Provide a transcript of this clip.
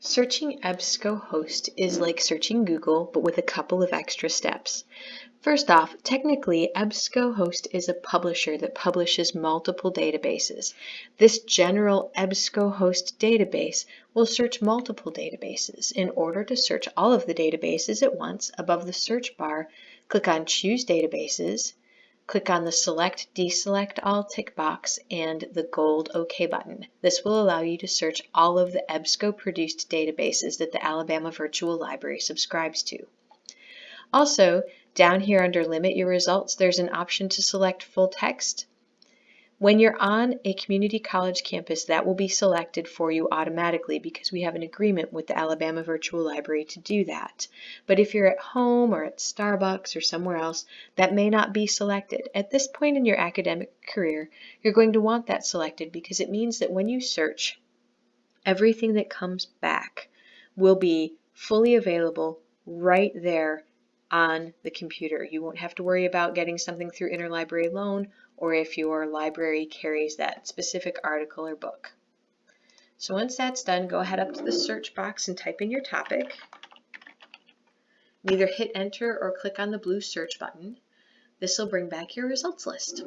Searching EBSCOhost is like searching Google, but with a couple of extra steps. First off, technically, EBSCOhost is a publisher that publishes multiple databases. This general EBSCOhost database will search multiple databases. In order to search all of the databases at once, above the search bar, click on Choose Databases, Click on the Select Deselect All tick box and the gold OK button. This will allow you to search all of the EBSCO-produced databases that the Alabama Virtual Library subscribes to. Also, down here under Limit Your Results, there's an option to select full text. When you're on a community college campus, that will be selected for you automatically because we have an agreement with the Alabama Virtual Library to do that. But if you're at home or at Starbucks or somewhere else, that may not be selected. At this point in your academic career, you're going to want that selected because it means that when you search, everything that comes back will be fully available right there on the computer. You won't have to worry about getting something through interlibrary loan or if your library carries that specific article or book. So once that's done, go ahead up to the search box and type in your topic. Either hit enter or click on the blue search button. This will bring back your results list.